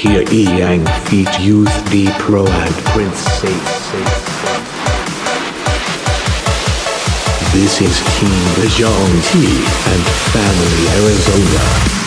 Here Yang feat youth, the pro and Prince This is Team Bajong T and Family Arizona.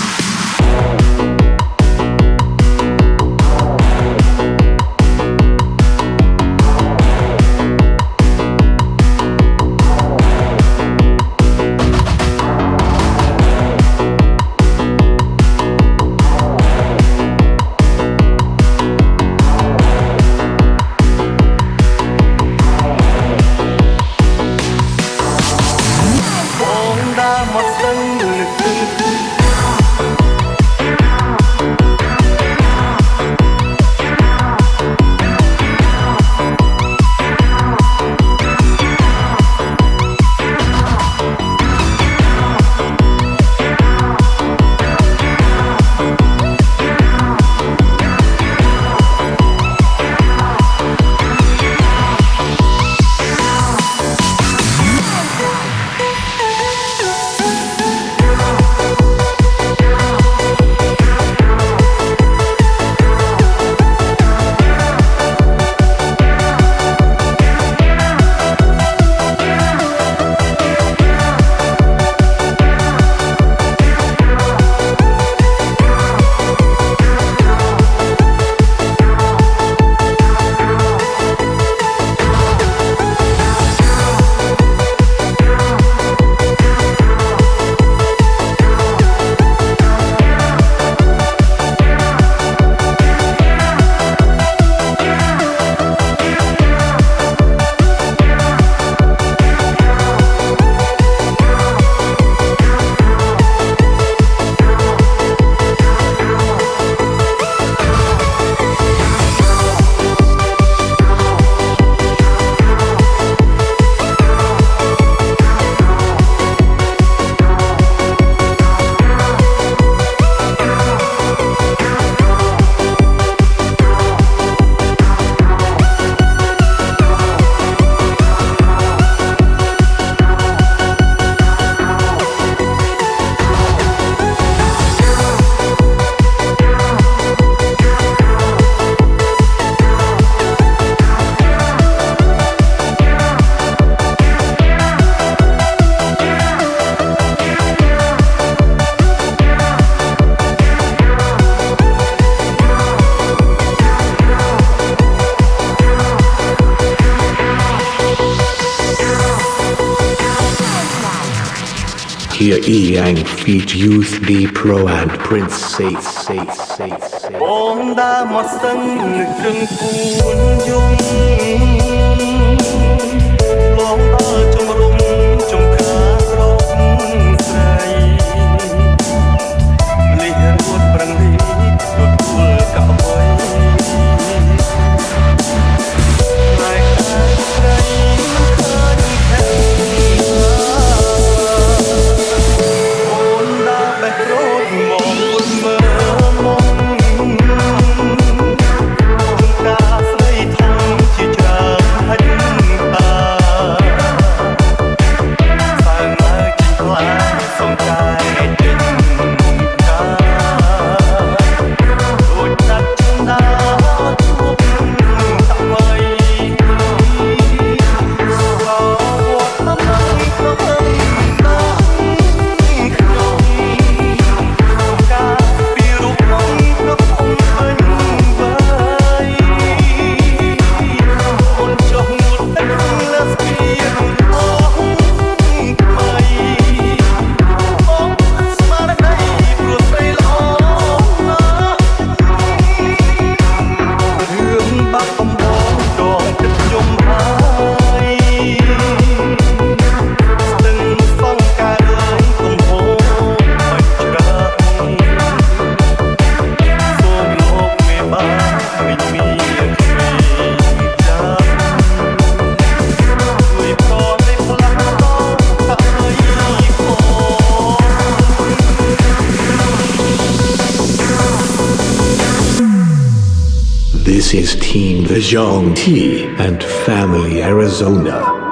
hear Yang feet, Youth D Pro and Prince Safe Safe Safe Safe. his team the Zhang T and family Arizona.